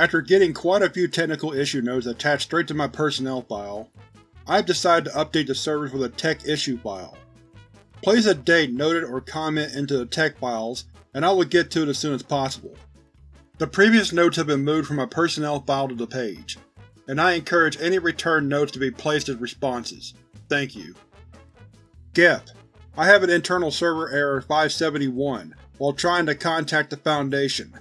After getting quite a few technical issue notes attached straight to my personnel file, I have decided to update the servers with a tech issue file. Place a date noted or comment into the tech files, and I will get to it as soon as possible. The previous notes have been moved from my personnel file to the page, and I encourage any returned notes to be placed as responses. Thank you. GEP I have an internal server error 571 while trying to contact the Foundation.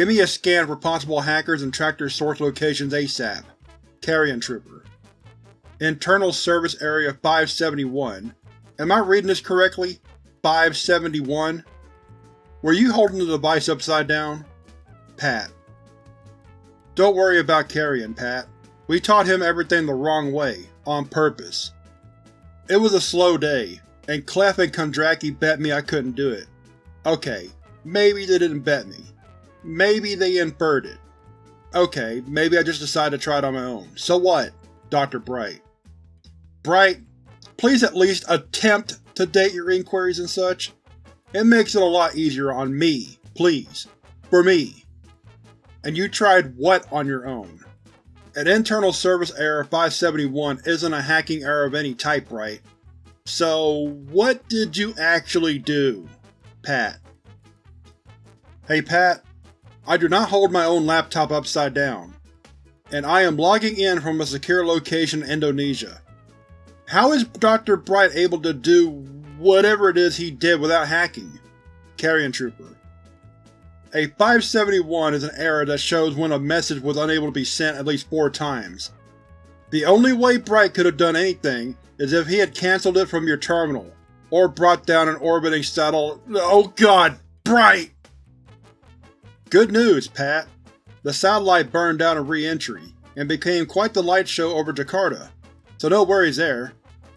Give me a scan for possible hackers and track their source locations ASAP. Carrion Trooper. Internal Service Area 571. Am I reading this correctly? 571? Were you holding the device upside down? Pat. Don't worry about Carrion, Pat. We taught him everything the wrong way, on purpose. It was a slow day, and Clef and Kondraki bet me I couldn't do it. Okay, maybe they didn't bet me. Maybe they inferred it. Okay, maybe I just decided to try it on my own. So what, Dr. Bright? Bright, please at least attempt to date your inquiries and such. It makes it a lot easier on me, please. For me. And you tried what on your own? An internal service error 571 isn't a hacking error of any type, right? So, what did you actually do, Pat? Hey Pat, I do not hold my own laptop upside down, and I am logging in from a secure location in Indonesia. How is Dr. Bright able to do whatever it is he did without hacking? Carrion Trooper. A 571 is an error that shows when a message was unable to be sent at least four times. The only way Bright could have done anything is if he had cancelled it from your terminal, or brought down an orbiting satellite- Oh god, Bright! Good news, Pat. The satellite burned down a re-entry, and became quite the light show over Jakarta, so no worries there.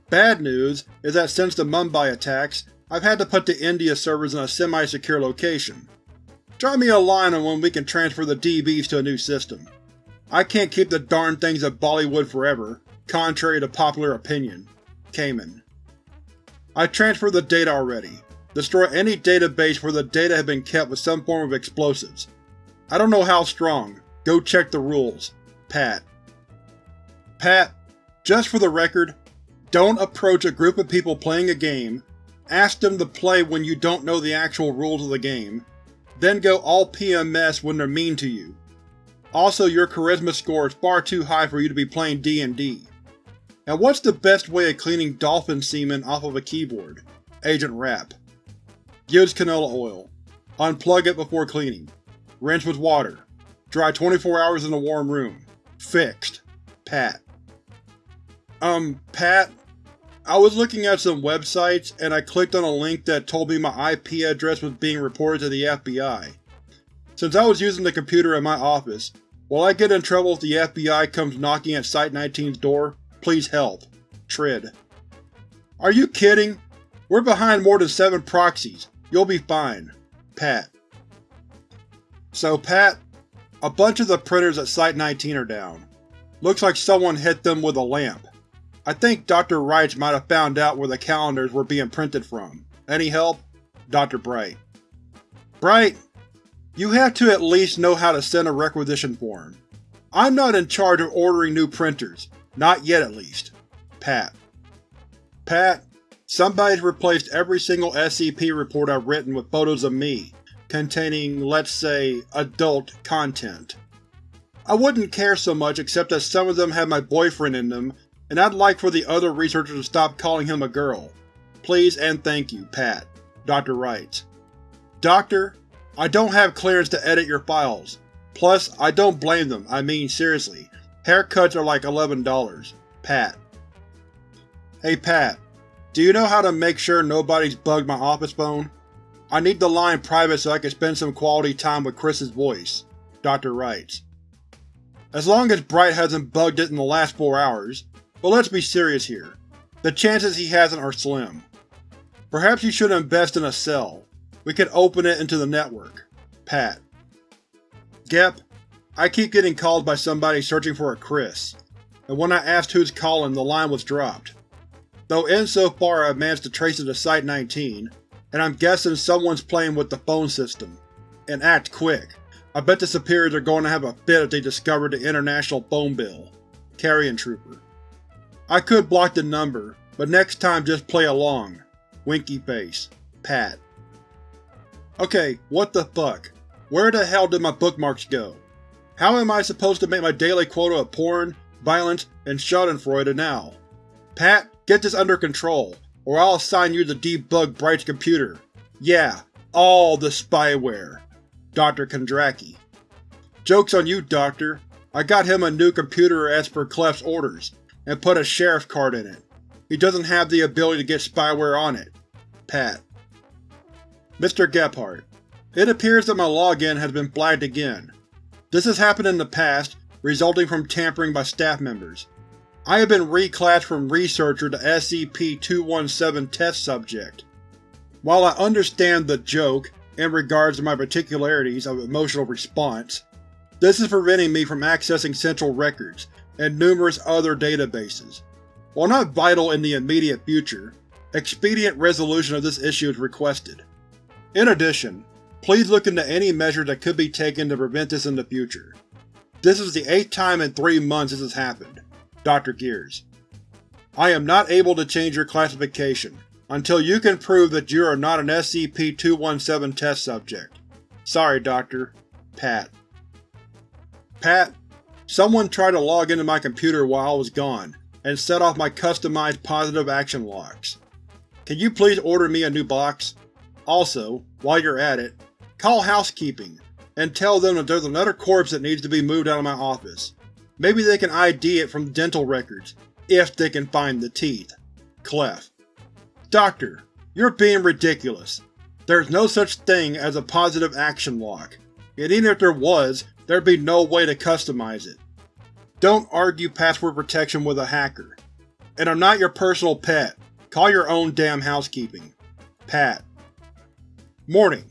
Bad news is that since the Mumbai attacks, I've had to put the India servers in a semi-secure location. Drop me a line on when we can transfer the DBs to a new system. I can't keep the darn things at Bollywood forever, contrary to popular opinion. Cayman. I transferred the data already. Destroy any database where the data had been kept with some form of explosives. I don't know how strong. Go check the rules. Pat. Pat, just for the record, don't approach a group of people playing a game, ask them to play when you don't know the actual rules of the game, then go all PMS when they're mean to you. Also, your charisma score is far too high for you to be playing D&D. And what's the best way of cleaning dolphin semen off of a keyboard? Agent Rapp. Use canola oil. Unplug it before cleaning. Rinse with water. Dry 24 hours in a warm room. Fixed. Pat. Um, Pat, I was looking at some websites and I clicked on a link that told me my IP address was being reported to the FBI. Since I was using the computer in my office, will I get in trouble if the FBI comes knocking at Site-19's door? Please help. Trid. Are you kidding? We're behind more than seven proxies. You'll be fine. Pat. So Pat, a bunch of the printers at Site-19 are down. Looks like someone hit them with a lamp. I think Dr. Rights might have found out where the calendars were being printed from. Any help? Dr. Bright. Bright, you have to at least know how to send a requisition form. I'm not in charge of ordering new printers. Not yet, at least. Pat. Pat, somebody's replaced every single SCP report I've written with photos of me, containing, let's say, adult content. I wouldn't care so much except that some of them have my boyfriend in them and I'd like for the other researchers to stop calling him a girl. Please and thank you, Pat. Dr. Rights. Doctor, I don't have clearance to edit your files. Plus, I don't blame them, I mean seriously. Haircuts are like $11. Pat. Hey Pat, do you know how to make sure nobody's bugged my office phone? I need the line private so I can spend some quality time with Chris's voice. Dr. Rights. As long as Bright hasn't bugged it in the last four hours, but let's be serious here. The chances he hasn't are slim. Perhaps you should invest in a cell. We could open it into the network. Pat. Gep, I keep getting called by somebody searching for a Chris, and when I asked who's calling the line was dropped. Though insofar I've managed to trace it to Site-19, and I'm guessing someone's playing with the phone system. And act quick. I bet the superiors are going to have a fit if they discover the International Phone Bill. Carrion Trooper. I could block the number, but next time just play along. Winky face. Pat. Okay, what the fuck? Where the hell did my bookmarks go? How am I supposed to make my daily quota of porn, violence, and schadenfreude now? Pat, get this under control, or I'll assign you to debug Bright's computer. Yeah, all the spyware. Dr. Kondraki. Joke's on you, Doctor. I got him a new computer as per Clef's orders, and put a sheriff card in it. He doesn't have the ability to get spyware on it. Pat. Mr. Gephardt, It appears that my login has been flagged again. This has happened in the past, resulting from tampering by staff members. I have been reclassed from Researcher to SCP-217 Test Subject. While I understand the joke, in regards to my particularities of emotional response, this is preventing me from accessing Central Records and numerous other databases. While not vital in the immediate future, expedient resolution of this issue is requested. In addition, please look into any measures that could be taken to prevent this in the future. This is the eighth time in three months this has happened. Dr. Gears. I am not able to change your classification, until you can prove that you are not an SCP-217 test subject. Sorry, Doctor. Pat. Pat, someone tried to log into my computer while I was gone, and set off my customized positive action locks. Can you please order me a new box? Also, while you're at it, call housekeeping, and tell them that there's another corpse that needs to be moved out of my office. Maybe they can ID it from dental records, if they can find the teeth. Clef. Doctor, you're being ridiculous. There's no such thing as a positive action lock, and even if there was, there'd be no way to customize it. Don't argue password protection with a hacker. And I'm not your personal pet. Call your own damn housekeeping. Pat. Morning.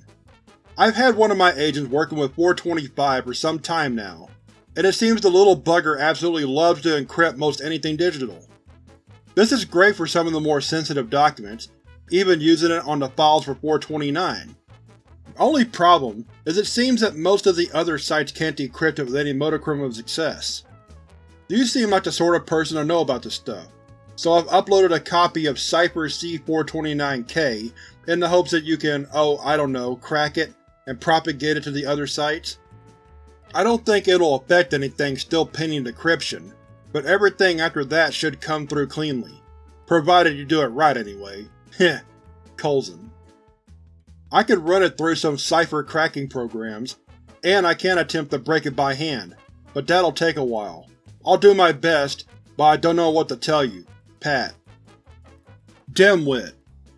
I've had one of my agents working with 425 for some time now, and it seems the little bugger absolutely loves to encrypt most anything digital. This is great for some of the more sensitive documents, even using it on the files for 429. The only problem is it seems that most of the other sites can't decrypt it with any modicum of success. You seem like the sort of person to know about this stuff, so I've uploaded a copy of Cypher C429K in the hopes that you can, oh I don't know, crack it and propagate it to the other sites. I don't think it'll affect anything still pending decryption, but everything after that should come through cleanly. Provided you do it right anyway. Heh. Coulson. I could run it through some cipher cracking programs, and I can attempt to break it by hand, but that'll take a while. I'll do my best, but I don't know what to tell you. Pat. Dimwit.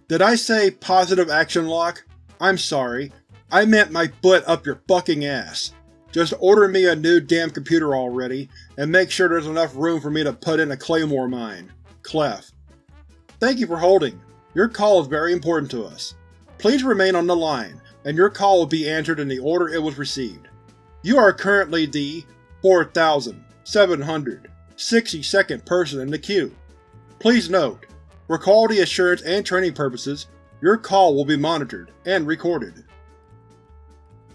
Did I say positive action lock? I'm sorry. I meant my foot up your fucking ass. Just order me a new damn computer already, and make sure there's enough room for me to put in a claymore mine. Clef. Thank you for holding. Your call is very important to us. Please remain on the line, and your call will be answered in the order it was received. You are currently the 4,762nd person in the queue. Please note, for quality assurance and training purposes, your call will be monitored and recorded.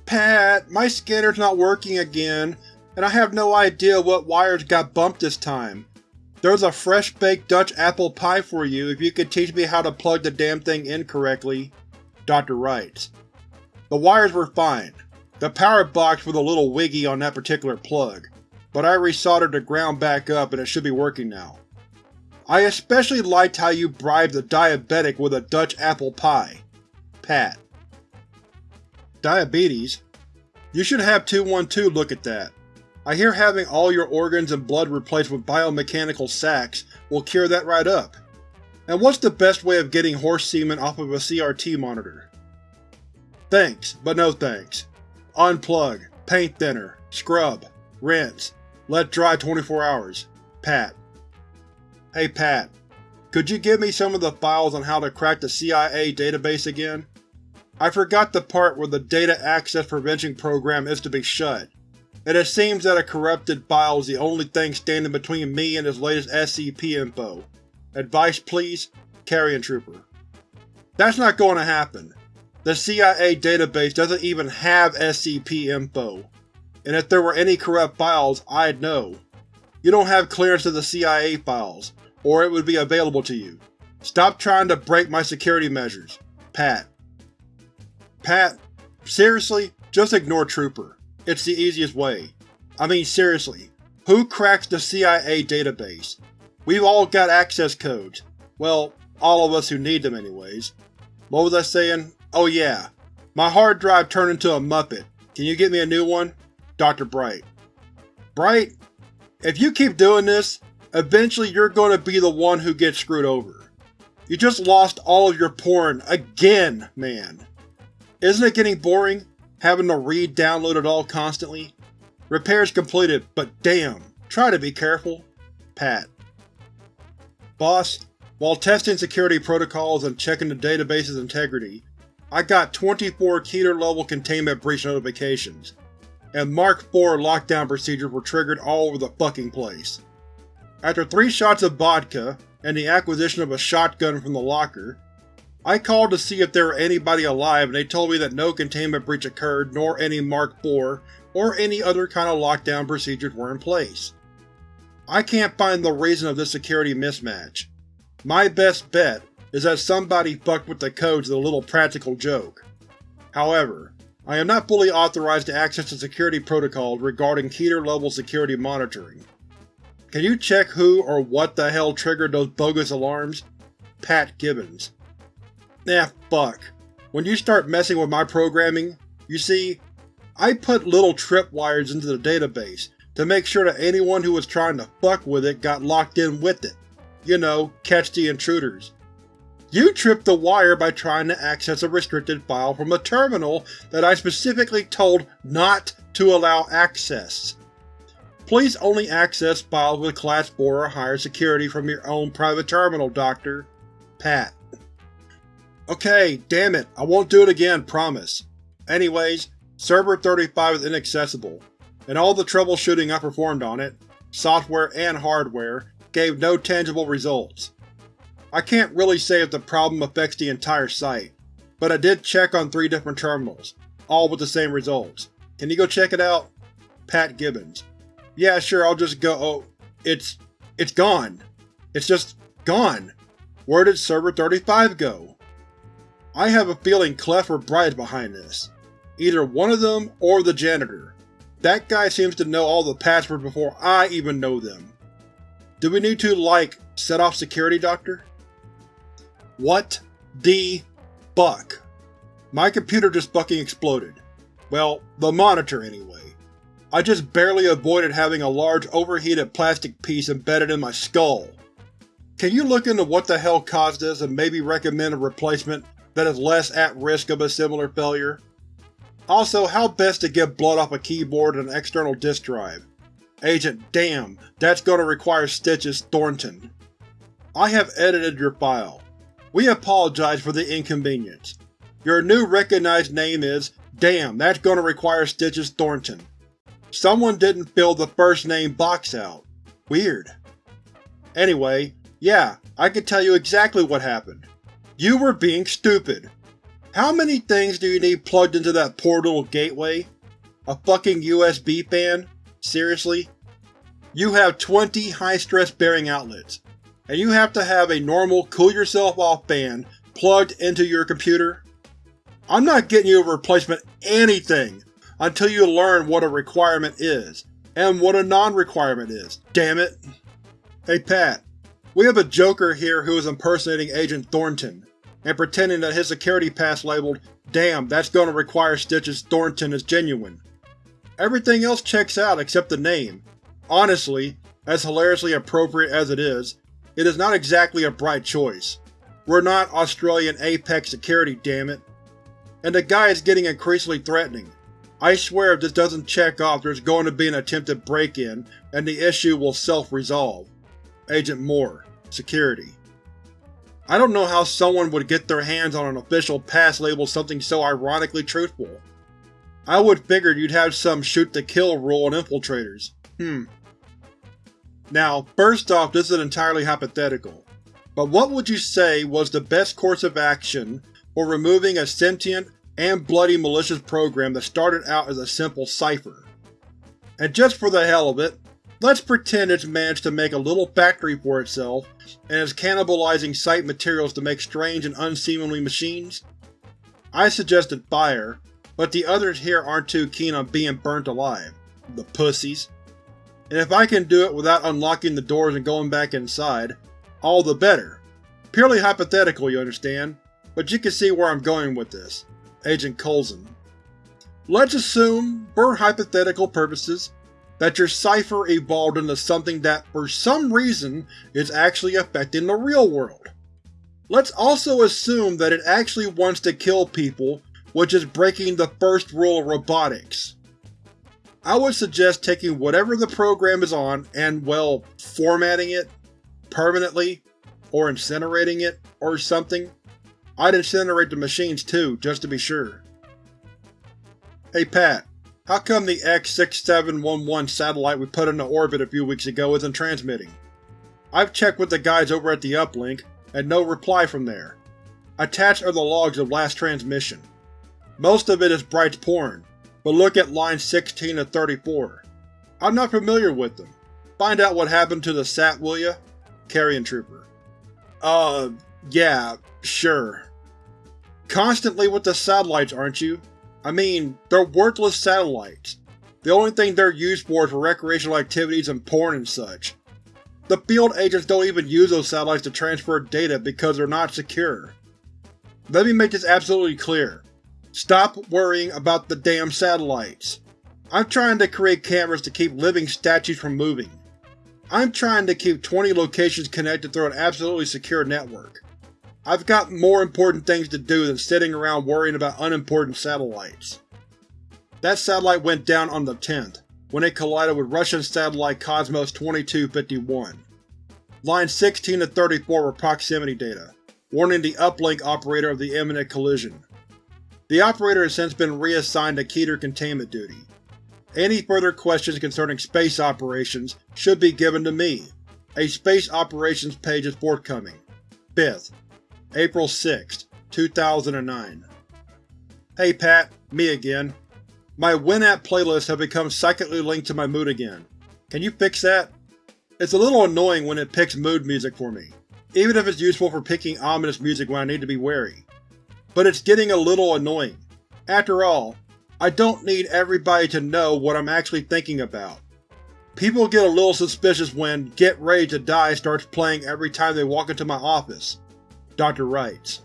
Pat, my scanner's not working again, and I have no idea what wires got bumped this time. There's a fresh-baked Dutch apple pie for you if you could teach me how to plug the damn thing in correctly. Dr. Rights. The wires were fine. The power box was a little wiggy on that particular plug, but I resoldered the ground back up and it should be working now. I especially liked how you bribed a diabetic with a Dutch apple pie. Pat. Diabetes? You should have 212 look at that. I hear having all your organs and blood replaced with biomechanical sacs will cure that right up. And what's the best way of getting horse semen off of a CRT monitor? Thanks, but no thanks. Unplug, paint thinner, scrub, rinse, let dry 24 hours. Pat. Hey Pat, could you give me some of the files on how to crack the CIA database again? I forgot the part where the Data Access Prevention Program is to be shut, and it seems that a corrupted file is the only thing standing between me and this latest SCP info. Advice please? Carrion Trooper. That's not going to happen. The CIA database doesn't even have SCP info. and if there were any corrupt files, I'd know. You don't have clearance to the CIA files, or it would be available to you. Stop trying to break my security measures. Pat. Pat, seriously? Just ignore Trooper. It's the easiest way. I mean seriously, who cracks the CIA database? We've all got access codes. Well, all of us who need them anyways. What was I saying? Oh yeah. My hard drive turned into a Muppet. Can you get me a new one? Dr. Bright. Bright, if you keep doing this, eventually you're going to be the one who gets screwed over. You just lost all of your porn again, man. Isn't it getting boring, having to re-download it all constantly? Repairs completed, but damn, try to be careful. Pat. Boss, while testing security protocols and checking the database's integrity, I got 24 Keter-level containment breach notifications, and Mark IV lockdown procedures were triggered all over the fucking place. After three shots of vodka, and the acquisition of a shotgun from the locker, I called to see if there were anybody alive and they told me that no containment breach occurred nor any Mark IV or any other kind of lockdown procedures were in place. I can't find the reason of this security mismatch. My best bet is that somebody fucked with the codes of a little practical joke. However, I am not fully authorized to access the security protocols regarding Keter-level security monitoring. Can you check who or what the hell triggered those bogus alarms? Pat Gibbons. Nah, fuck. When you start messing with my programming, you see, I put little tripwires into the database to make sure that anyone who was trying to fuck with it got locked in with it. You know, catch the intruders. You tripped the wire by trying to access a restricted file from a terminal that I specifically told not to allow access. Please only access files with Class 4 or higher security from your own private terminal, Doctor. Pat. Okay, damn it, I won't do it again, promise. Anyways, Server 35 is inaccessible, and all the troubleshooting I performed on it, software and hardware, gave no tangible results. I can't really say if the problem affects the entire site, but I did check on three different terminals, all with the same results. Can you go check it out? Pat Gibbons. Yeah, sure, I'll just go- oh, it's… it's gone. It's just gone. Where did Server 35 go? I have a feeling Clef or Bright behind this. Either one of them or the janitor. That guy seems to know all the passwords before I even know them. Do we need to, like, set off security, Doctor? What the fuck? My computer just fucking exploded. Well, the monitor anyway. I just barely avoided having a large overheated plastic piece embedded in my skull. Can you look into what the hell caused this and maybe recommend a replacement that is less at risk of a similar failure? Also, how best to get blood off a keyboard and an external disk drive? Agent Damn, that's gonna require stitches Thornton. I have edited your file. We apologize for the inconvenience. Your new recognized name is Damn, that's gonna require Stitches Thornton. Someone didn't fill the first name box out. Weird. Anyway, yeah, I can tell you exactly what happened. You were being stupid. How many things do you need plugged into that poor little gateway? A fucking USB fan? Seriously? You have 20 high-stress bearing outlets and you have to have a normal cool yourself off fan plugged into your computer? I'm not getting you a replacement anything until you learn what a requirement is, and what a non-requirement is, damn it! Hey Pat, we have a joker here who is impersonating Agent Thornton, and pretending that his security pass labeled, Damn, that's gonna require Stitches Thornton is genuine. Everything else checks out except the name. Honestly, as hilariously appropriate as it is, it is not exactly a bright choice. We're not Australian Apex Security, dammit. And the guy is getting increasingly threatening. I swear if this doesn't check off there's going to be an attempted break-in, and the issue will self-resolve. Agent Moore, Security. I don't know how someone would get their hands on an official pass labeled something so ironically truthful. I would figured you'd have some shoot-to-kill rule on infiltrators. Hmm. Now, first off this is entirely hypothetical, but what would you say was the best course of action for removing a sentient and bloody malicious program that started out as a simple cipher? And just for the hell of it, let's pretend it's managed to make a little factory for itself and is cannibalizing site materials to make strange and unseemly machines? I suggested fire, but the others here aren't too keen on being burnt alive. The pussies. And if I can do it without unlocking the doors and going back inside, all the better. Purely hypothetical, you understand, but you can see where I'm going with this. Agent Coulson. Let's assume, for hypothetical purposes, that your cipher evolved into something that for some reason is actually affecting the real world. Let's also assume that it actually wants to kill people, which is breaking the first rule of robotics. I would suggest taking whatever the program is on and, well, formatting it, permanently, or incinerating it, or something. I'd incinerate the machines too, just to be sure. Hey Pat, how come the X-6711 satellite we put into orbit a few weeks ago isn't transmitting? I've checked with the guys over at the uplink, and no reply from there. Attached are the logs of last transmission. Most of it is Bright's porn, but look at lines 16 to 34. I'm not familiar with them. Find out what happened to the SAT, will ya? Carrion Trooper. Uh, yeah, sure. Constantly with the satellites, aren't you? I mean, they're worthless satellites. The only thing they're used for is for recreational activities and porn and such. The field agents don't even use those satellites to transfer data because they're not secure. Let me make this absolutely clear. Stop worrying about the damn satellites. I'm trying to create cameras to keep living statues from moving. I'm trying to keep 20 locations connected through an absolutely secure network. I've got more important things to do than sitting around worrying about unimportant satellites. That satellite went down on the 10th, when it collided with Russian satellite Cosmos 2251. Lines 16 to 34 were proximity data, warning the uplink operator of the imminent collision. The operator has since been reassigned to Keter containment duty. Any further questions concerning space operations should be given to me. A space operations page is forthcoming. 5th, April 6, 2009 Hey Pat, me again. My Winamp playlists have become psychically linked to my mood again. Can you fix that? It's a little annoying when it picks mood music for me, even if it's useful for picking ominous music when I need to be wary but it's getting a little annoying. After all, I don't need everybody to know what I'm actually thinking about. People get a little suspicious when Get Ready to Die starts playing every time they walk into my office. Dr. Rights.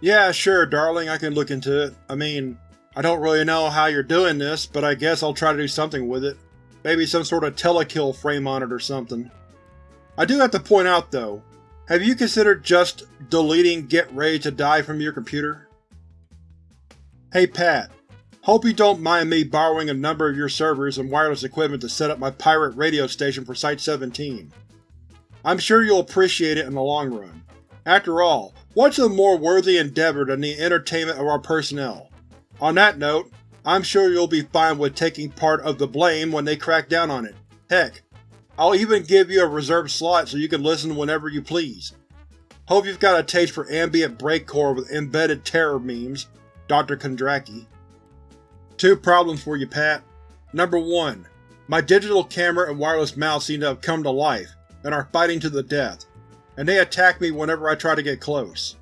Yeah, sure, darling, I can look into it. I mean, I don't really know how you're doing this, but I guess I'll try to do something with it. Maybe some sort of telekill frame on it or something. I do have to point out, though, have you considered just deleting Get Ready to Die from your computer? Hey Pat, hope you don't mind me borrowing a number of your servers and wireless equipment to set up my pirate radio station for Site-17. I'm sure you'll appreciate it in the long run. After all, what's a more worthy endeavor than the entertainment of our personnel? On that note, I'm sure you'll be fine with taking part of the blame when they crack down on it. Heck, I'll even give you a reserved slot so you can listen whenever you please. Hope you've got a taste for ambient breakcore with embedded terror memes, Dr. Kondraki. Two problems for you, Pat. Number 1. My digital camera and wireless mouse seem to have come to life, and are fighting to the death, and they attack me whenever I try to get close.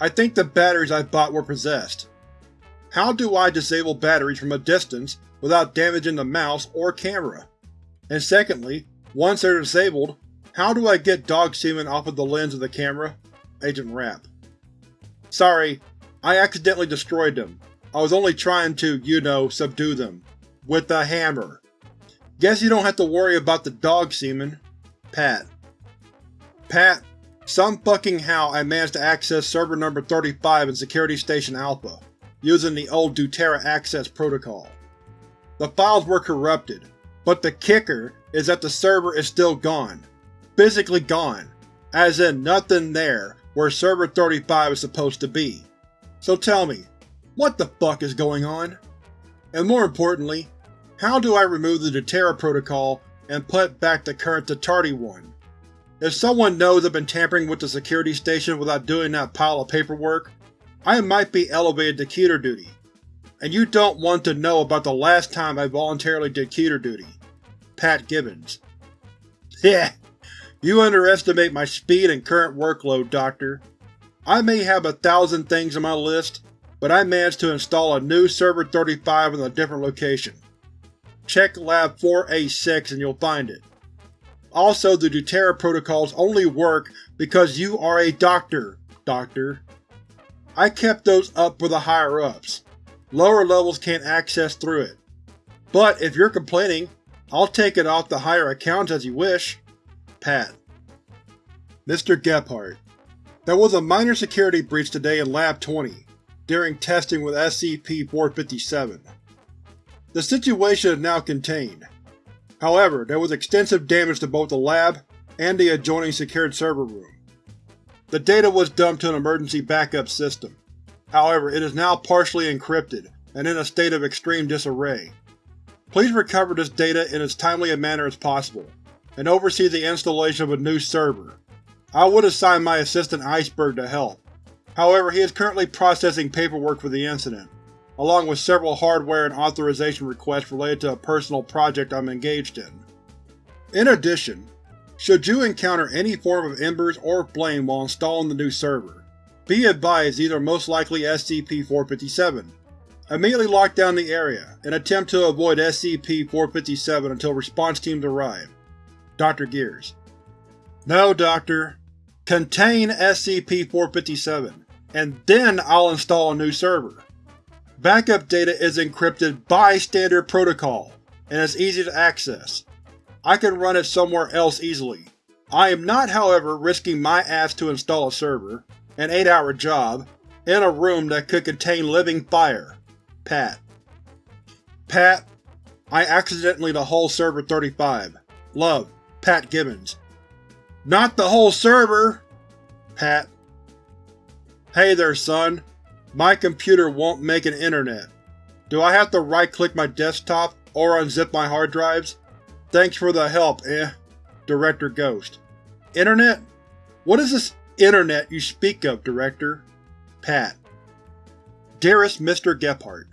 I think the batteries I bought were possessed. How do I disable batteries from a distance without damaging the mouse or camera? And secondly, once they're disabled, how do I get dog semen off of the lens of the camera? Agent Rapp. Sorry, I accidentally destroyed them. I was only trying to, you know, subdue them. With a hammer. Guess you don't have to worry about the dog semen. Pat. Pat, some fucking how I managed to access server number 35 in Security Station Alpha, using the old Deutera access protocol. The files were corrupted, but the kicker is that the server is still gone. Physically gone. As in nothing there where Server 35 is supposed to be. So tell me, what the fuck is going on? And more importantly, how do I remove the Deutera protocol and put back the current Tatardi one? If someone knows I've been tampering with the security station without doing that pile of paperwork, I might be elevated to Keter duty. and you don't want to know about the last time I voluntarily did keter duty. Pat Gibbons Yeah, you underestimate my speed and current workload, Doctor. I may have a thousand things on my list, but I managed to install a new Server 35 in a different location. Check Lab 4A6 and you'll find it. Also, the Deutera protocols only work because you are a doctor, Doctor. I kept those up for the higher-ups. Lower levels can't access through it. But if you're complaining, I'll take it off the higher accounts as you wish. Pat. Mr. Gephardt, There was a minor security breach today in Lab 20, during testing with SCP-457. The situation is now contained. However, there was extensive damage to both the lab and the adjoining secured server room. The data was dumped to an emergency backup system. However, it is now partially encrypted and in a state of extreme disarray. Please recover this data in as timely a manner as possible, and oversee the installation of a new server. I would assign my assistant Iceberg to help. However, he is currently processing paperwork for the incident, along with several hardware and authorization requests related to a personal project I'm engaged in. In addition, should you encounter any form of embers or flame while installing the new server, be advised these are most likely SCP-457. Immediately lock down the area, and attempt to avoid SCP-457 until response teams arrive. Dr. Gears No, Doctor. Contain SCP-457, and then I'll install a new server. Backup data is encrypted by standard protocol, and is easy to access. I can run it somewhere else easily. I am not, however, risking my ass to install a server, an 8-hour job, in a room that could contain living fire. Pat. Pat, I accidentally the whole server 35. Love, Pat Gibbons. Not the whole server! Pat. Hey there, son. My computer won't make an internet. Do I have to right-click my desktop or unzip my hard drives? Thanks for the help, eh? Director Ghost. Internet? What is this internet you speak of, Director? Pat. Dearest Mr. Gephardt,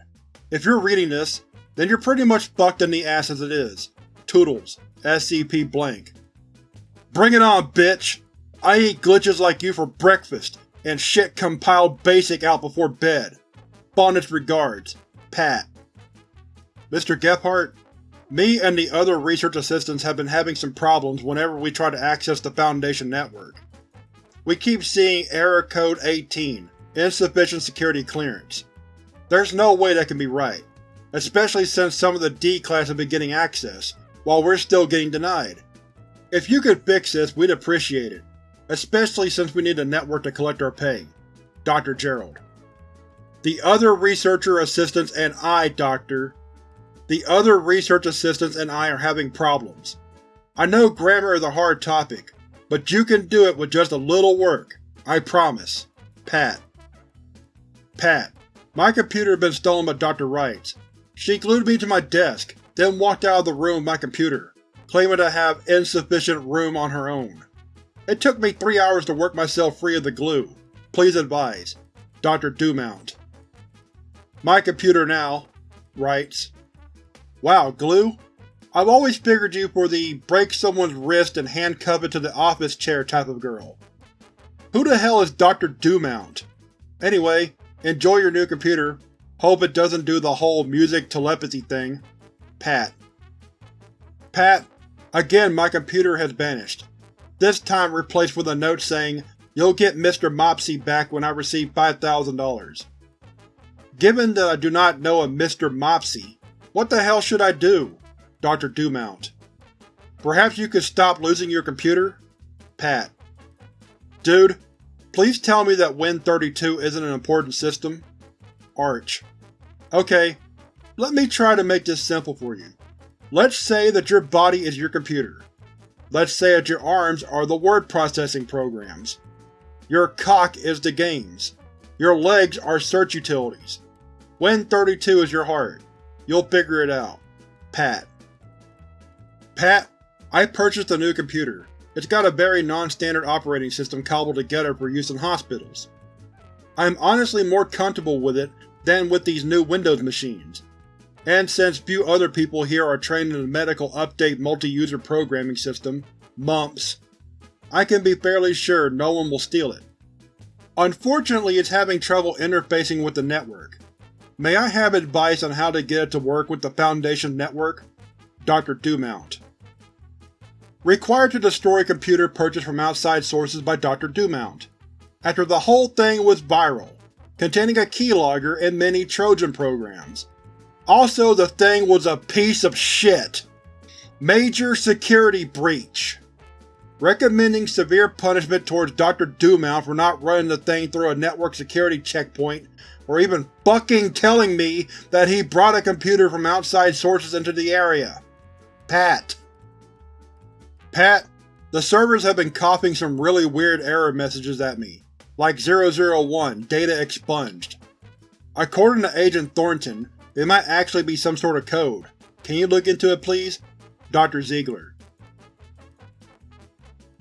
If you're reading this, then you're pretty much fucked in the ass as it is. Toodles. SCP Blank. Bring it on, bitch! I eat glitches like you for breakfast, and shit compiled basic out before bed. Fondest regards, Pat. Mr. Gephardt, me and the other research assistants have been having some problems whenever we try to access the Foundation network. We keep seeing Error Code 18, Insufficient Security Clearance. There's no way that can be right, especially since some of the D-Class have been getting access, while we're still getting denied. If you could fix this, we'd appreciate it especially since we need a network to collect our pay. Dr. Gerald. The other researcher assistants and I, Doctor. The other research assistants and I are having problems. I know grammar is a hard topic, but you can do it with just a little work. I promise. Pat. Pat. My computer had been stolen by Dr. Rights. She glued me to my desk, then walked out of the room with my computer, claiming to have insufficient room on her own. It took me three hours to work myself free of the glue. Please advise. Dr. Dumount. My computer now writes, Wow, glue? I've always figured you for the break someone's wrist and handcuff it to the office chair type of girl. Who the hell is Dr. Dumount? Anyway, enjoy your new computer. Hope it doesn't do the whole music telepathy thing. Pat. Pat, again my computer has vanished this time replaced with a note saying, You'll get Mr. Mopsy back when I receive $5,000. Given that I do not know a Mr. Mopsy, what the hell should I do? Dr. Dumount. Perhaps you could stop losing your computer? Pat. Dude, please tell me that Win32 isn't an important system? Arch. Okay, let me try to make this simple for you. Let's say that your body is your computer. Let's say that your arms are the word processing programs. Your cock is the games. Your legs are search utilities. Win32 is your heart. You'll figure it out. Pat. Pat, I purchased a new computer. It's got a very non-standard operating system cobbled together for use in hospitals. I'm honestly more comfortable with it than with these new Windows machines. And since few other people here are trained in the Medical Update Multi-User Programming System, MUMPS, I can be fairly sure no one will steal it. Unfortunately, it's having trouble interfacing with the network. May I have advice on how to get it to work with the Foundation network? Dr. Dumount Required to destroy computer purchased from outside sources by Dr. Dumount. After the whole thing was viral, containing a keylogger and many Trojan programs. Also, the thing was a piece of shit. Major security breach. Recommending severe punishment towards Dr. Dumount for not running the thing through a network security checkpoint, or even fucking telling me that he brought a computer from outside sources into the area. Pat. Pat, the servers have been coughing some really weird error messages at me, like 001, data expunged. According to Agent Thornton, it might actually be some sort of code. Can you look into it please? Dr. Ziegler.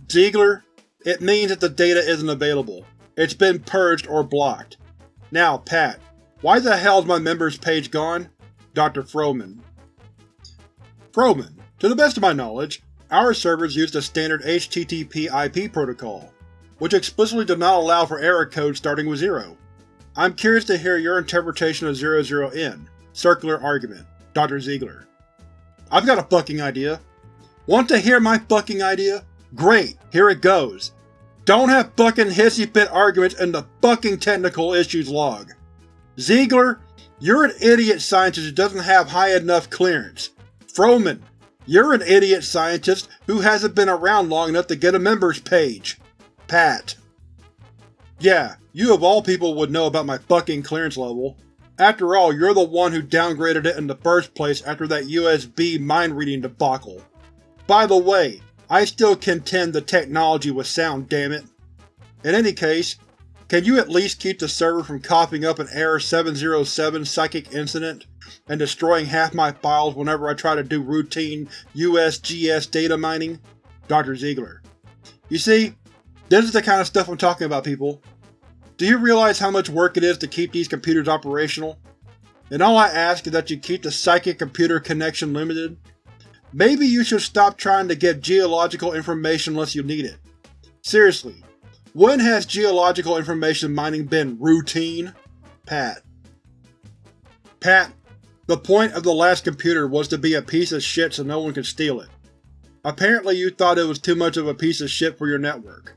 Ziegler, it means that the data isn't available. It's been purged or blocked. Now, Pat, why the hell is my members page gone? Dr. Froman. Froman, to the best of my knowledge, our servers use the standard HTTP IP protocol, which explicitly does not allow for error codes starting with 0. I'm curious to hear your interpretation of 00N, Circular Argument, Dr. Ziegler. I've got a fucking idea. Want to hear my fucking idea? Great, here it goes. Don't have fucking hissy fit arguments in the fucking technical issues log. Ziegler, you're an idiot scientist who doesn't have high enough clearance. Froman, you're an idiot scientist who hasn't been around long enough to get a members page. Pat. Yeah, you of all people would know about my fucking clearance level. After all, you're the one who downgraded it in the first place after that USB mind-reading debacle. By the way, I still contend the technology was sound, dammit. In any case, can you at least keep the server from coughing up an Error 707 psychic incident and destroying half my files whenever I try to do routine USGS data mining? Dr. Ziegler. You see, this is the kind of stuff I'm talking about, people. Do you realize how much work it is to keep these computers operational? And all I ask is that you keep the psychic computer connection limited. Maybe you should stop trying to get geological information unless you need it. Seriously, when has geological information mining been routine? Pat. Pat, the point of the last computer was to be a piece of shit so no one could steal it. Apparently you thought it was too much of a piece of shit for your network.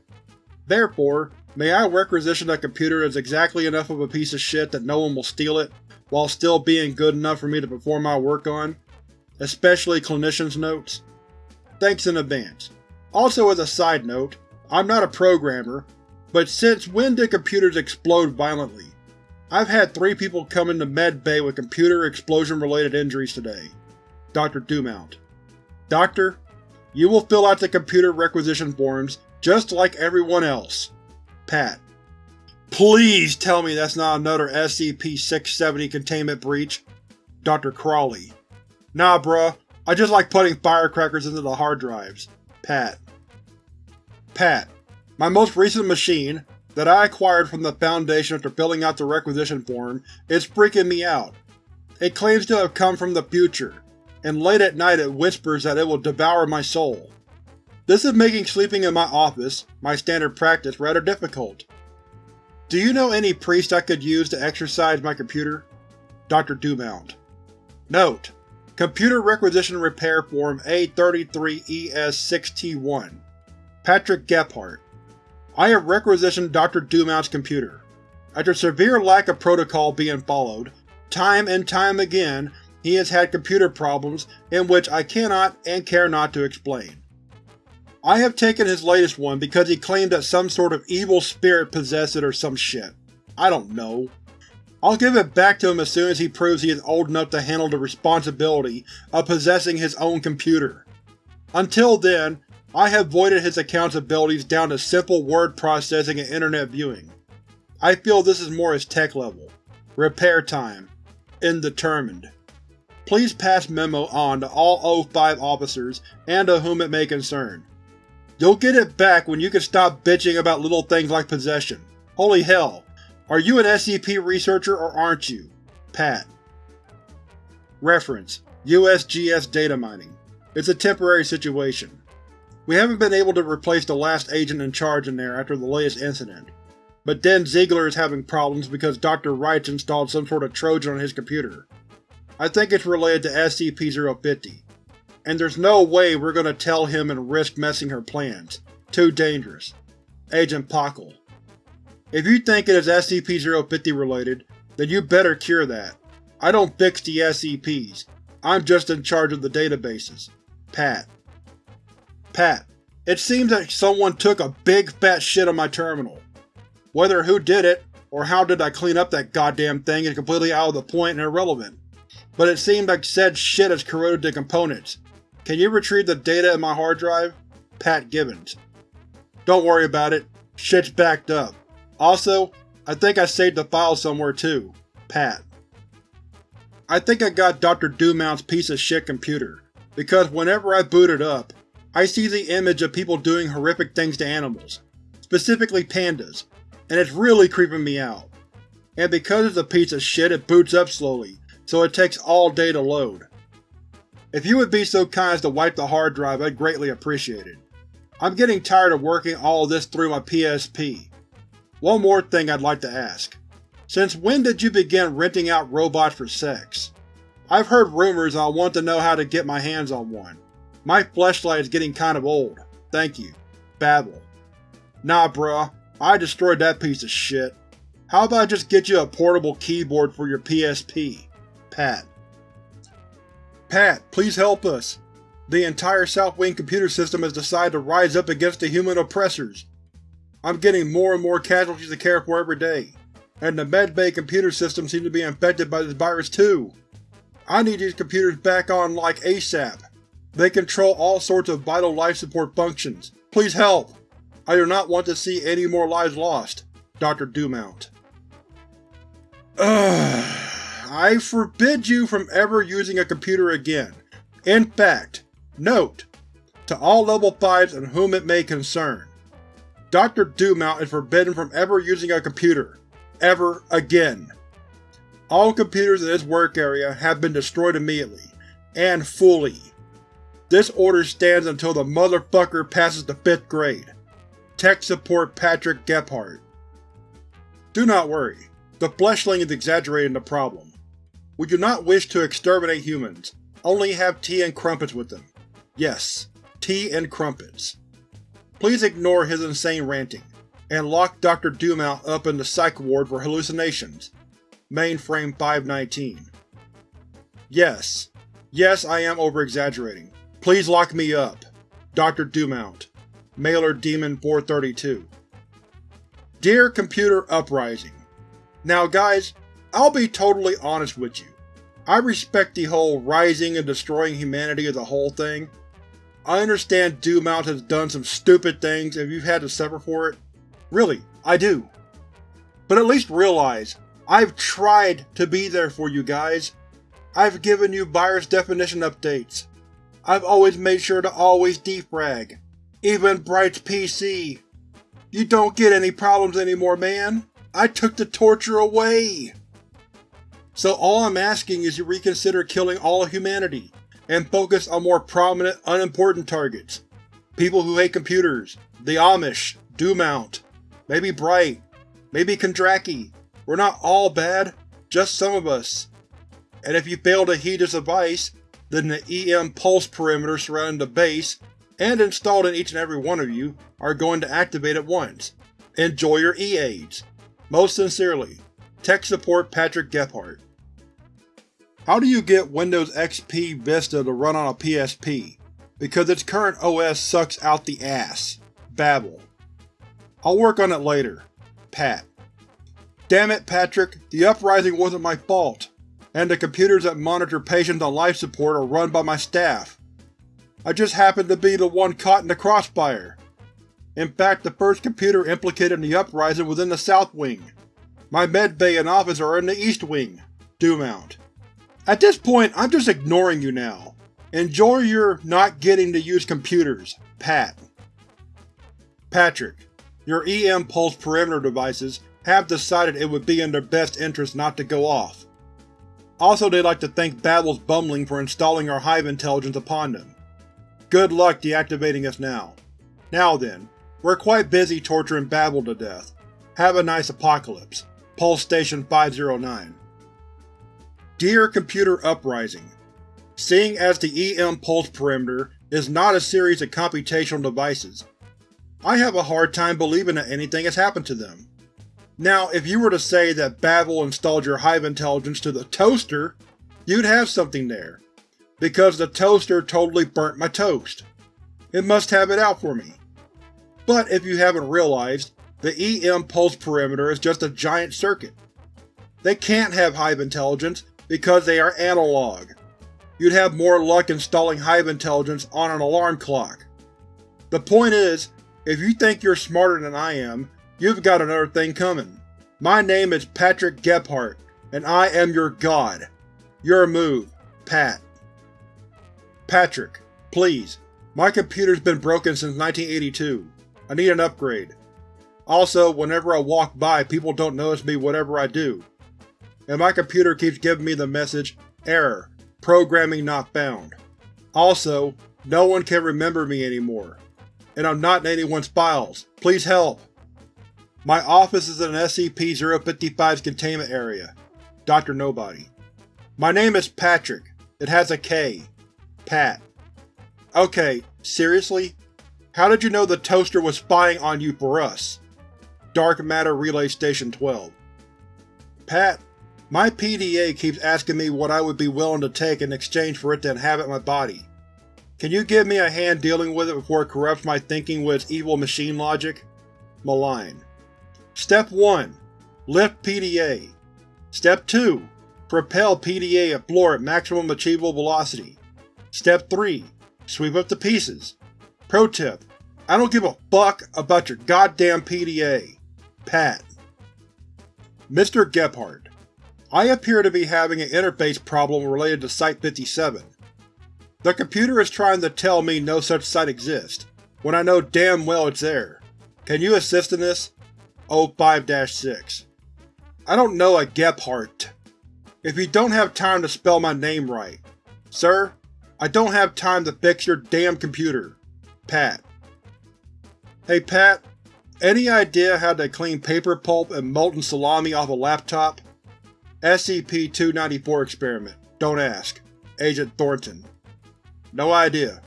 Therefore, may I requisition a computer that's exactly enough of a piece of shit that no one will steal it, while still being good enough for me to perform my work on, especially clinician's notes? Thanks in advance. Also as a side note, I'm not a programmer, but since when did computers explode violently? I've had three people come into med bay with computer explosion-related injuries today. Dr. Dumount. Doctor, you will fill out the computer requisition forms just like everyone else. Pat. Please tell me that's not another SCP-670 containment breach. Dr. Crawley. Nah bruh, I just like putting firecrackers into the hard drives. Pat. Pat. My most recent machine, that I acquired from the Foundation after filling out the requisition form, is freaking me out. It claims to have come from the future, and late at night it whispers that it will devour my soul. This is making sleeping in my office, my standard practice, rather difficult. Do you know any priest I could use to exercise my computer? Dr. Dumount. Note: Computer Requisition Repair Form A33ES6T1 Patrick Gephardt I have requisitioned Dr. Dumount's computer. After severe lack of protocol being followed, time and time again he has had computer problems in which I cannot and care not to explain. I have taken his latest one because he claimed that some sort of evil spirit possessed it or some shit. I don't know. I'll give it back to him as soon as he proves he is old enough to handle the responsibility of possessing his own computer. Until then, I have voided his account's abilities down to simple word processing and internet viewing. I feel this is more his tech level. Repair time. Indetermined. Please pass memo on to all O5 officers and to whom it may concern. You'll get it back when you can stop bitching about little things like possession. Holy hell, Are you an SCP researcher or aren't you? Pat. Reference: USGS data mining. It's a temporary situation. We haven't been able to replace the last agent in charge in there after the latest incident, but Den Ziegler is having problems because Dr. Rights installed some sort of Trojan on his computer. I think it's related to SCP-050, and there's no way we're gonna tell him and risk messing her plans. Too dangerous. Agent Pockle. If you think it is SCP-050 related, then you better cure that. I don't fix the SCPs. I'm just in charge of the databases. Pat. Pat. It seems that someone took a big fat shit on my terminal. Whether who did it, or how did I clean up that goddamn thing is completely out of the point and irrelevant. But it seemed like said shit has corroded the components. Can you retrieve the data in my hard drive? Pat Gibbons. Don't worry about it. Shit's backed up. Also, I think I saved the file somewhere too. Pat. I think I got Dr. Dumount's piece of shit computer, because whenever I boot it up, I see the image of people doing horrific things to animals, specifically pandas, and it's really creeping me out. And because it's a piece of shit it boots up slowly, so it takes all day to load. If you would be so kind as to wipe the hard drive I'd greatly appreciate it. I'm getting tired of working all of this through my PSP. One more thing I'd like to ask. Since when did you begin renting out robots for sex? I've heard rumors and I want to know how to get my hands on one. My fleshlight is getting kind of old. Thank you. Babel. Nah bruh, I destroyed that piece of shit. How about I just get you a portable keyboard for your PSP? Pat. Pat, please help us. The entire South Wing computer system has decided to rise up against the human oppressors. I'm getting more and more casualties to care for every day, and the medbay computer system seems to be infected by this virus too. I need these computers back on like ASAP. They control all sorts of vital life support functions. Please help! I do not want to see any more lives lost. Dr. Dumount. Ugh. I forbid you from ever using a computer again. In fact, note, to all Level 5s and whom it may concern, Dr. Dumount is forbidden from ever using a computer. Ever again. All computers in this work area have been destroyed immediately, and fully. This order stands until the motherfucker passes the 5th grade. Tech Support Patrick Gephardt Do not worry, the Fleshling is exaggerating the problem. We do not wish to exterminate humans, only have tea and crumpets with them. Yes, tea and crumpets. Please ignore his insane ranting, and lock Dr. Dumount up in the Psych Ward for hallucinations. Mainframe 519 Yes. Yes, I am over-exaggerating. Please lock me up. Dr. Dumount Mailer Daemon 432 Dear Computer Uprising, Now guys, I'll be totally honest with you. I respect the whole rising and destroying humanity as a whole thing, I understand Dumount has done some stupid things and you've had to suffer for it. Really, I do. But at least realize, I've tried to be there for you guys. I've given you virus definition updates. I've always made sure to always defrag. Even Bright's PC. You don't get any problems anymore, man. I took the torture away. So all I'm asking is you reconsider killing all of humanity and focus on more prominent, unimportant targets. People who hate computers, the Amish, Dumount, maybe Bright, maybe Kondraki. We're not all bad, just some of us. And if you fail to heed this advice, then the EM pulse perimeter surrounding the base, and installed in each and every one of you, are going to activate at once. Enjoy your E-aids. Most sincerely, Tech Support Patrick Gephardt how do you get Windows XP Vista to run on a PSP? Because its current OS sucks out the ass. Babel. I'll work on it later. Pat. Damn it, Patrick, the uprising wasn't my fault, and the computers that monitor patients on life support are run by my staff. I just happened to be the one caught in the crossfire. In fact, the first computer implicated in the uprising was in the South Wing. My medbay and office are in the East Wing. Dumount. At this point, I'm just ignoring you now. Enjoy your not getting to use computers, Pat. Patrick, your EM Pulse perimeter devices have decided it would be in their best interest not to go off. Also they'd like to thank Babel's Bumbling for installing our Hive intelligence upon them. Good luck deactivating us now. Now then, we're quite busy torturing Babel to death. Have a nice apocalypse. Pulse Station 509 Dear Computer Uprising, Seeing as the EM Pulse Perimeter is not a series of computational devices, I have a hard time believing that anything has happened to them. Now, if you were to say that Babel installed your Hive intelligence to the toaster, you'd have something there, because the toaster totally burnt my toast. It must have it out for me. But if you haven't realized, the EM Pulse Perimeter is just a giant circuit. They can't have Hive intelligence because they are analog. You'd have more luck installing Hive intelligence on an alarm clock. The point is, if you think you're smarter than I am, you've got another thing coming. My name is Patrick Gebhardt, and I am your god. Your move, Pat. Patrick, please. My computer's been broken since 1982. I need an upgrade. Also, whenever I walk by, people don't notice me whatever I do. And my computer keeps giving me the message, Error. Programming not found. Also, no one can remember me anymore. And I'm not in anyone's files. Please help! My office is in SCP-055's containment area. Dr. Nobody. My name is Patrick. It has a K. Pat. Okay, seriously? How did you know the toaster was spying on you for us? Dark Matter Relay Station 12 Pat, my PDA keeps asking me what I would be willing to take in exchange for it to inhabit my body. Can you give me a hand dealing with it before it corrupts my thinking with its evil machine logic? Malign. Step 1. Lift PDA. Step 2. Propel PDA at floor at maximum achievable velocity. Step 3. Sweep up the pieces. Pro tip. I don't give a fuck about your goddamn PDA. Pat. Mr. Gebhardt, I appear to be having an interface problem related to Site-57. The computer is trying to tell me no such site exists, when I know damn well it's there. Can you assist in this? 05-6 I don't know a Gebhardt. If you don't have time to spell my name right. Sir, I don't have time to fix your damn computer. Pat. Hey Pat, any idea how to clean paper pulp and molten salami off a laptop? SCP-294 Experiment. Don't ask. Agent Thornton. No idea.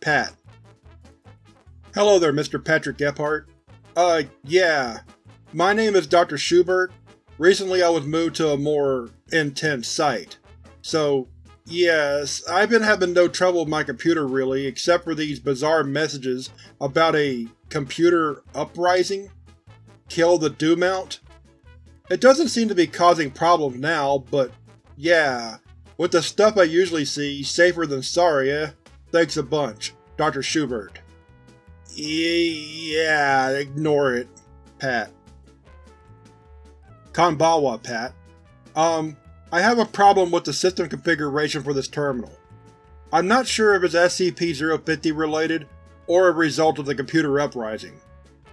Pat. Hello there, Mr. Patrick Gebhardt. Uh, yeah. My name is Dr. Schubert. Recently I was moved to a more intense site. So, yes, I've been having no trouble with my computer really, except for these bizarre messages about a computer uprising? Kill the do-mount? It doesn't seem to be causing problems now, but yeah, with the stuff I usually see, safer than sorry, eh? Thanks a bunch, Dr. Schubert. Yeah, ignore it, Pat. Kanbawa, Pat. Um, I have a problem with the system configuration for this terminal. I'm not sure if it's SCP-050 related, or a result of the computer uprising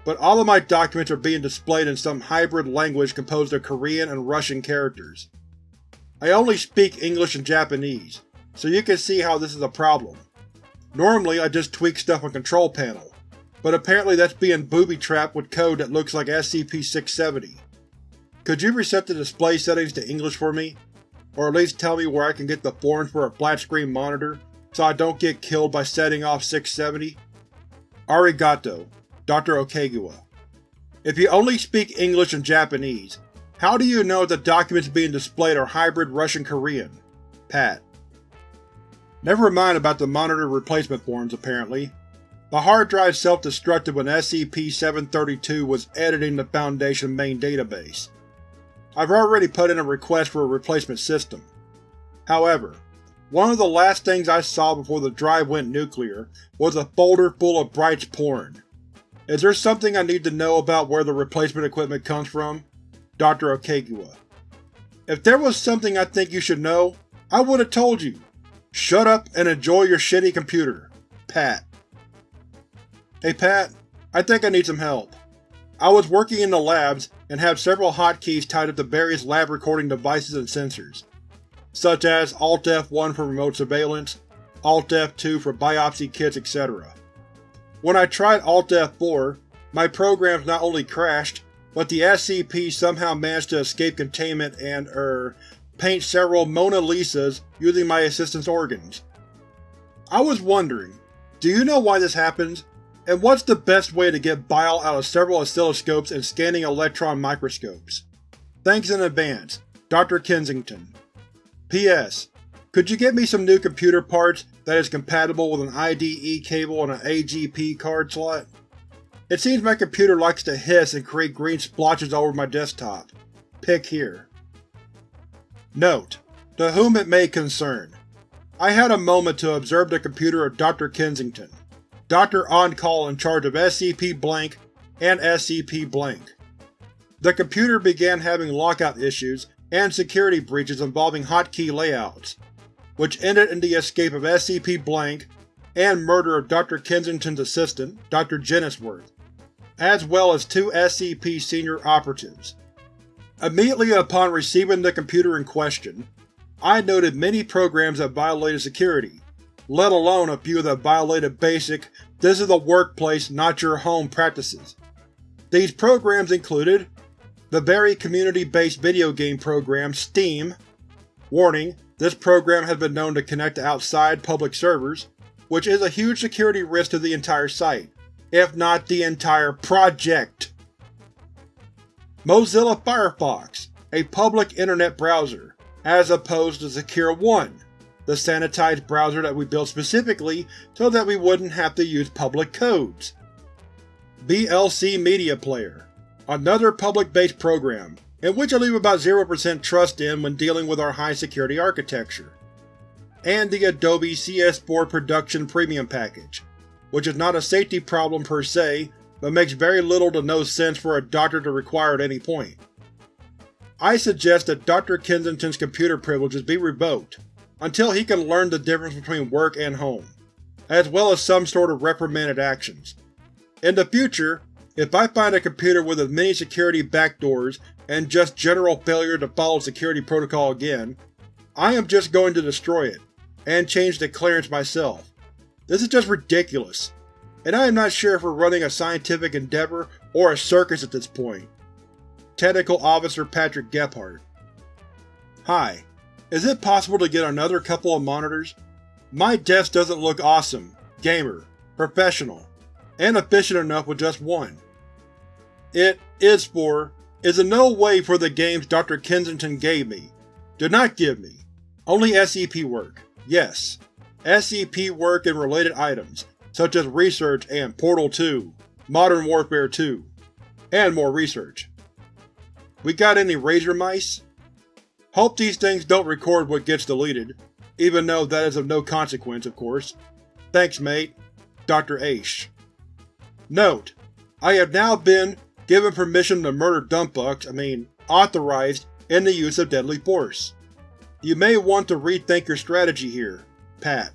but all of my documents are being displayed in some hybrid language composed of Korean and Russian characters. I only speak English and Japanese, so you can see how this is a problem. Normally I just tweak stuff on Control Panel, but apparently that's being booby-trapped with code that looks like SCP-670. Could you reset the display settings to English for me? Or at least tell me where I can get the forms for a flat-screen monitor, so I don't get killed by setting off 670? Arigato. Dr. Okegawa. If you only speak English and Japanese, how do you know the documents being displayed are hybrid Russian-Korean? Pat. Never mind about the monitor replacement forms, apparently. The hard drive self-destructed when SCP-732 was editing the Foundation main database. I've already put in a request for a replacement system. However, one of the last things I saw before the drive went nuclear was a folder full of Bright's porn. Is there something I need to know about where the replacement equipment comes from? Dr. Okegawa. If there was something I think you should know, I would have told you. Shut up and enjoy your shitty computer. Pat. Hey Pat, I think I need some help. I was working in the labs and have several hotkeys tied up to various lab recording devices and sensors, such as Alt F1 for remote surveillance, Alt F2 for biopsy kits, etc. When I tried Alt F4, my programs not only crashed, but the SCP somehow managed to escape containment and, er, paint several Mona Lisas using my assistant's organs. I was wondering, do you know why this happens? And what's the best way to get bile out of several oscilloscopes and scanning electron microscopes? Thanks in advance, Dr. Kensington. P.S. Could you get me some new computer parts that is compatible with an IDE cable and an AGP card slot? It seems my computer likes to hiss and create green splotches all over my desktop. Pick here. Note: To whom it may concern. I had a moment to observe the computer of Dr. Kensington, Doctor On-Call in charge of SCP-Blank and SCP-Blank. The computer began having lockout issues and security breaches involving hotkey layouts, which ended in the escape of SCP-Blank and murder of Dr. Kensington's assistant, Dr. Jennisworth, as well as two SCP senior operatives. Immediately upon receiving the computer in question, I noted many programs that violated security, let alone a few that violated basic this is a workplace, not your home practices. These programs included very community-based video game program Steam. Warning, this program has been known to connect to outside public servers, which is a huge security risk to the entire site, if not the entire project. Mozilla Firefox, a public internet browser, as opposed to Secure One, the sanitized browser that we built specifically so that we wouldn't have to use public codes. VLC Media Player, another public-based program, in which I leave about 0% trust in when dealing with our high-security architecture. And the Adobe CS4 Production Premium package, which is not a safety problem per se, but makes very little to no sense for a doctor to require at any point. I suggest that Dr. Kensington's computer privileges be revoked, until he can learn the difference between work and home, as well as some sort of reprimanded actions. In the future, if I find a computer with as many security backdoors and just general failure to follow security protocol again, I am just going to destroy it, and change the clearance myself. This is just ridiculous and I am not sure if we're running a scientific endeavor or a circus at this point. Technical Officer Patrick Gephardt Hi. Is it possible to get another couple of monitors? My desk doesn't look awesome, gamer, professional, and efficient enough with just one. It is for is in no way for the games Dr. Kensington gave me. Did not give me. Only SCP work. Yes. SCP work and related items, such as research and Portal 2, Modern Warfare 2, and more research. We got any Razer mice? Hope these things don't record what gets deleted, even though that is of no consequence, of course. Thanks, mate. Dr. Aish. Note: I have now been given permission to murder dumbfucks, I mean, authorized in the use of deadly force. You may want to rethink your strategy here. Pat.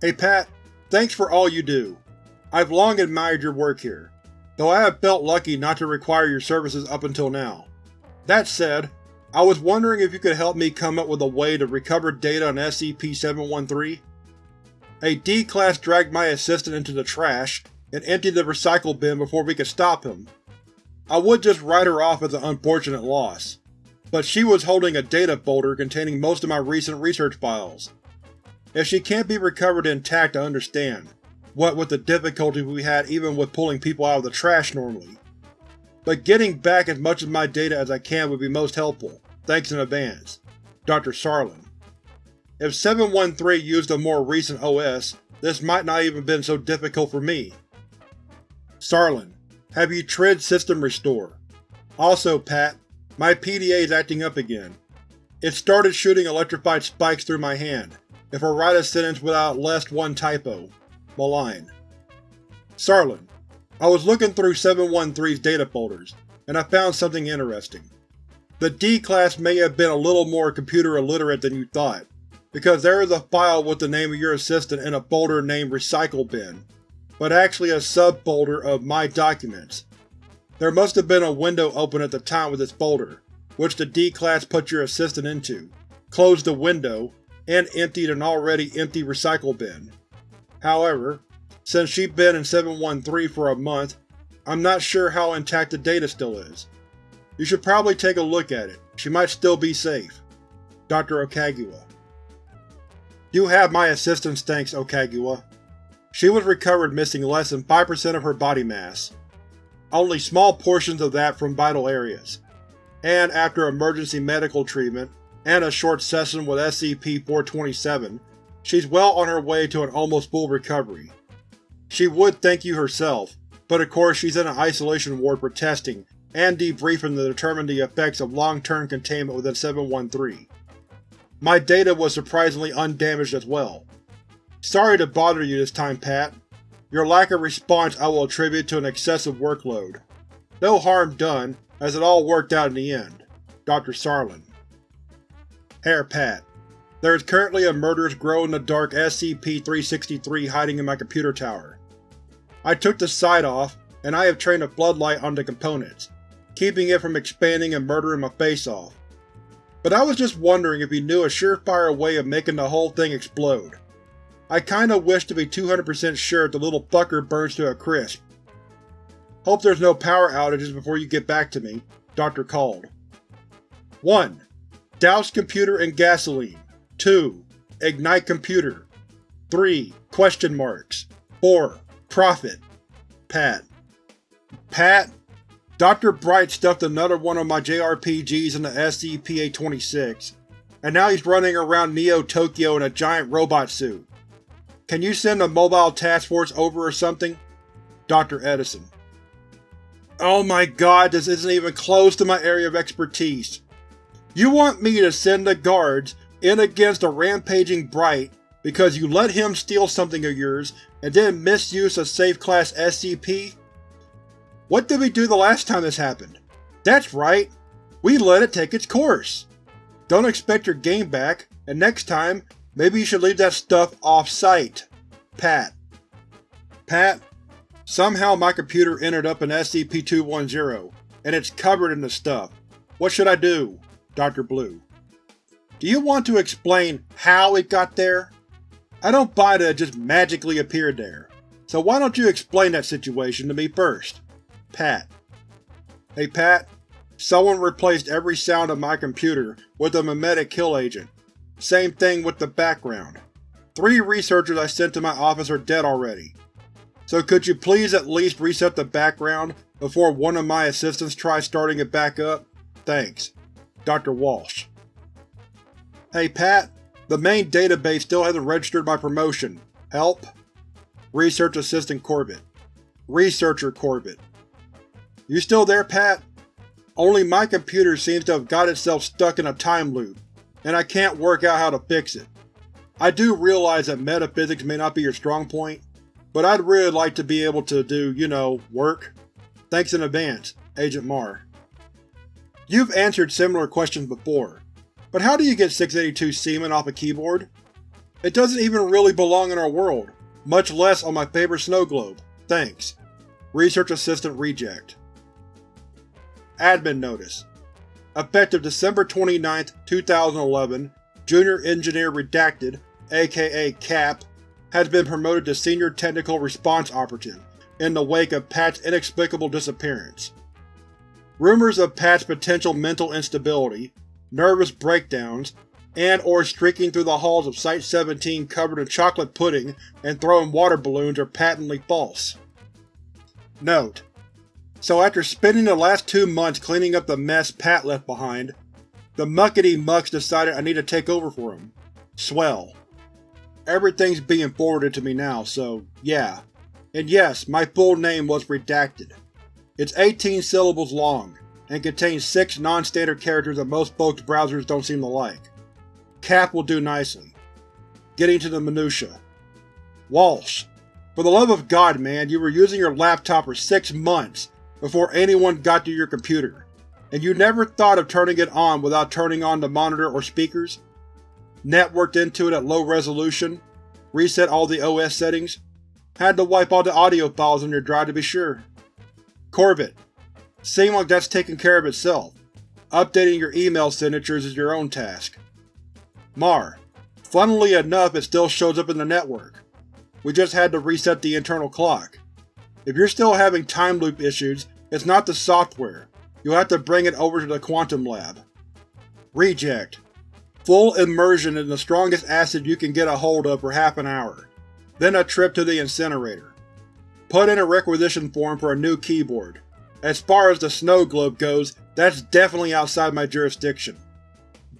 Hey Pat, Thanks for all you do. I've long admired your work here, though I have felt lucky not to require your services up until now. That said, I was wondering if you could help me come up with a way to recover data on SCP-713? A D-Class dragged my assistant into the trash and emptied the recycle bin before we could stop him. I would just write her off as an unfortunate loss, but she was holding a data folder containing most of my recent research files, if she can't be recovered intact I understand, what with the difficulty we had even with pulling people out of the trash normally. But getting back as much of my data as I can would be most helpful, thanks in advance. Dr. Sarlin. If 713 used a more recent OS, this might not even been so difficult for me. Sarlin, have you tried System Restore? Also, Pat, my PDA is acting up again. It started shooting electrified spikes through my hand, if I write a sentence without less one typo. Malign. Sarlin, I was looking through 713's data folders, and I found something interesting. The D-Class may have been a little more computer illiterate than you thought, because there is a file with the name of your assistant in a folder named Recycle Bin, but actually a subfolder of My Documents, There must have been a window open at the time with this folder, which the D-Class put your assistant into, closed the window, and emptied an already empty recycle bin. However, since she's been in 713 for a month, I'm not sure how intact the data still is. You should probably take a look at it. She might still be safe. Dr. Okagawa You have my assistance thanks, Okagawa. She was recovered missing less than 5% of her body mass. Only small portions of that from vital areas. And after emergency medical treatment, and a short session with SCP-427, she's well on her way to an almost full recovery. She would thank you herself, but of course she's in an isolation ward for testing and debriefing to determine the effects of long-term containment within 713. My data was surprisingly undamaged as well. Sorry to bother you this time, Pat. Your lack of response I will attribute to an excessive workload. No harm done, as it all worked out in the end. Dr. Sarlin Herr Pat, There is currently a murderous glow-in-the-dark SCP-363 hiding in my computer tower. I took the sight off, and I have trained a floodlight on the components, keeping it from expanding and murdering my face off. But I was just wondering if you knew a surefire way of making the whole thing explode. I kinda wish to be 200% sure the little fucker burns to a crisp. Hope there's no power outages before you get back to me, Dr. Called. 1. Douse computer in gasoline. 2. Ignite computer. 3. Question marks. 4. Profit. Pat. Pat, Dr. Bright stuffed another one of my JRPGs in the SCP-826, and now he's running around Neo-Tokyo in a giant robot suit. Can you send a mobile task force over or something? Dr. Edison. Oh my god, this isn't even close to my area of expertise. You want me to send the guards in against a rampaging Bright because you let him steal something of yours and then misuse a safe class SCP? What did we do the last time this happened? That's right, we let it take its course. Don't expect your game back, and next time, maybe you should leave that stuff off-site. Pat. Pat, somehow my computer ended up in SCP-210, and it's covered in the stuff. What should I do? Dr. Blue. Do you want to explain how it got there? I don't buy that it just magically appeared there, so why don't you explain that situation to me first? Pat. Hey Pat, someone replaced every sound on my computer with a memetic kill agent. Same thing with the background. Three researchers I sent to my office are dead already. So could you please at least reset the background before one of my assistants tries starting it back up? Thanks. Dr. Walsh. Hey Pat, the main database still hasn't registered my promotion. Help? Research Assistant Corbett. Researcher Corbett. You still there, Pat? Only my computer seems to have got itself stuck in a time loop, and I can't work out how to fix it. I do realize that metaphysics may not be your strong point, but I'd really like to be able to do, you know, work. Thanks in advance, Agent Marr. You've answered similar questions before, but how do you get 682 semen off a keyboard? It doesn't even really belong in our world, much less on my favorite snow globe. Thanks. Research Assistant Reject Admin Notice Effective December 29, 2011, Junior Engineer Redacted, aka CAP, has been promoted to Senior Technical Response Operative in the wake of Pat's inexplicable disappearance. Rumors of Pat's potential mental instability, nervous breakdowns, and or streaking through the halls of Site-17 covered in chocolate pudding and throwing water balloons are patently false. Note: so after spending the last two months cleaning up the mess Pat left behind, the muckety mucks decided I need to take over for him. Swell. Everything's being forwarded to me now, so yeah. And yes, my full name was redacted. It's 18 syllables long, and contains 6 non-standard characters that most folks' browsers don't seem to like. Cap will do nicely. Getting to the minutia. Walsh. For the love of God, man, you were using your laptop for six months, before anyone got to your computer, and you never thought of turning it on without turning on the monitor or speakers? Networked into it at low resolution, reset all the OS settings, had to wipe all the audio files on your drive to be sure. Corbett, Seems like that's taken care of itself. Updating your email signatures is your own task. Mar. Funnily enough it still shows up in the network. We just had to reset the internal clock. If you're still having time loop issues, it's not the software. You'll have to bring it over to the Quantum Lab. Reject. Full immersion in the strongest acid you can get a hold of for half an hour. Then a trip to the incinerator. Put in a requisition form for a new keyboard. As far as the snow globe goes, that's definitely outside my jurisdiction.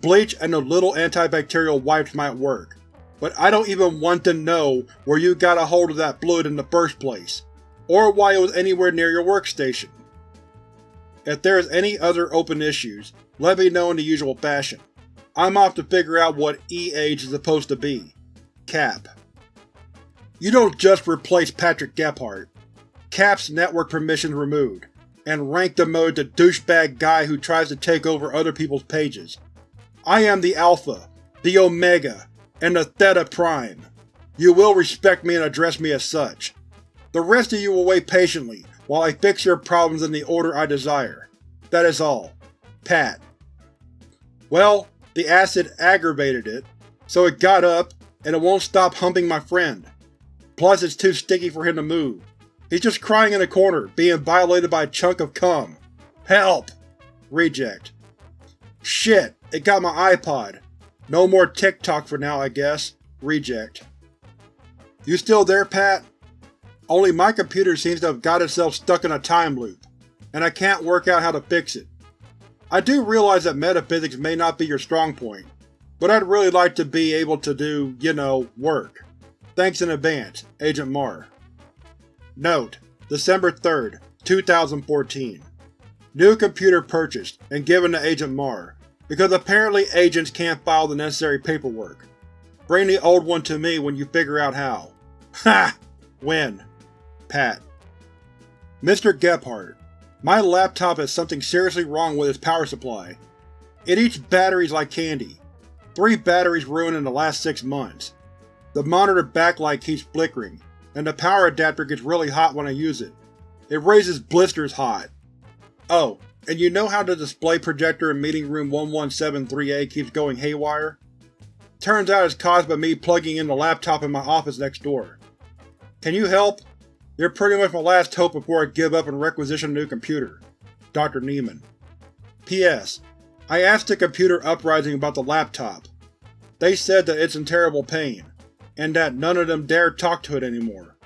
Bleach and the little antibacterial wipes might work, but I don't even want to know where you got a hold of that fluid in the first place, or why it was anywhere near your workstation. If there is any other open issues, let me know in the usual fashion. I'm off to figure out what E-Age is supposed to be. Cap. You don't just replace Patrick Gephardt. Cap's network permissions removed, and rank demoted to douchebag guy who tries to take over other people's pages. I am the Alpha, the Omega, and the Theta Prime. You will respect me and address me as such. The rest of you will wait patiently while I fix your problems in the order I desire. That is all. Pat. Well, the acid aggravated it, so it got up, and it won't stop humping my friend. Plus it's too sticky for him to move. He's just crying in a corner, being violated by a chunk of cum. Help! Reject. Shit, it got my iPod. No more TikTok for now, I guess. Reject. You still there, Pat? Only my computer seems to have got itself stuck in a time loop, and I can't work out how to fix it. I do realize that metaphysics may not be your strong point, but I'd really like to be able to do, you know, work. Thanks in advance, Agent Mar. Note: December 3, 2014 New computer purchased and given to Agent Mar, because apparently agents can't file the necessary paperwork. Bring the old one to me when you figure out how. Ha! When? Pat. Mr. Gephardt, my laptop has something seriously wrong with its power supply. It eats batteries like candy. Three batteries ruined in the last six months. The monitor backlight keeps flickering, and the power adapter gets really hot when I use it. It raises blisters hot. Oh, and you know how the display projector in meeting room 1173A keeps going haywire? Turns out it's caused by me plugging in the laptop in my office next door. Can you help? You're pretty much my last hope before I give up and requisition a new computer. Dr. Neiman. P.S. I asked the computer uprising about the laptop. They said that it's in terrible pain, and that none of them dare talk to it anymore.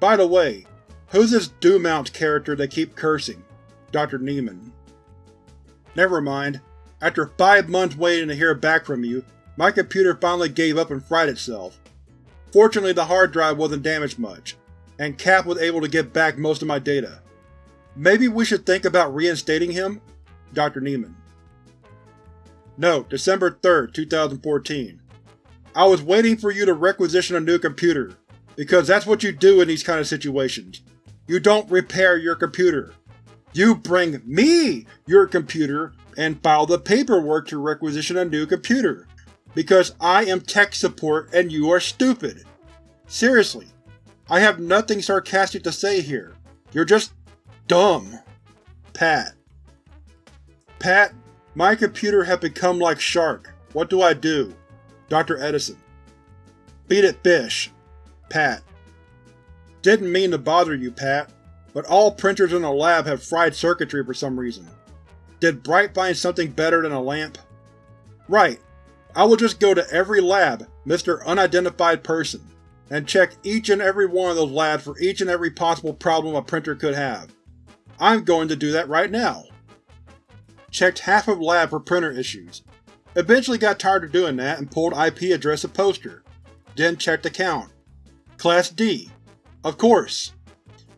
By the way, who's this Dumount character they keep cursing? Dr. Neiman. Never mind. After five months waiting to hear back from you, my computer finally gave up and fried itself. Fortunately the hard drive wasn't damaged much, and Cap was able to get back most of my data. Maybe we should think about reinstating him? Dr. Niemann. Note: December 3, 2014 I was waiting for you to requisition a new computer, because that's what you do in these kind of situations. You don't repair your computer. You bring me your computer and file the paperwork to requisition a new computer, because I am tech support and you are stupid. Seriously, I have nothing sarcastic to say here. You're just dumb. Pat. Pat, my computer has become like Shark. What do I do? Dr. Edison. Beat it, fish. Pat. Didn't mean to bother you, Pat, but all printers in the lab have fried circuitry for some reason. Did Bright find something better than a lamp? Right. I will just go to every lab, Mr. Unidentified Person, and check each and every one of those labs for each and every possible problem a printer could have. I'm going to do that right now. Checked half of lab for printer issues. Eventually got tired of doing that and pulled IP address of poster. Then checked account. Class D. Of course.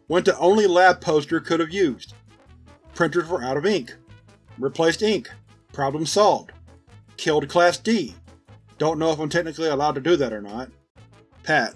Went to only lab poster could have used. Printers were out of ink. Replaced ink. Problem solved. Killed Class D. Don't know if I'm technically allowed to do that or not. Pat.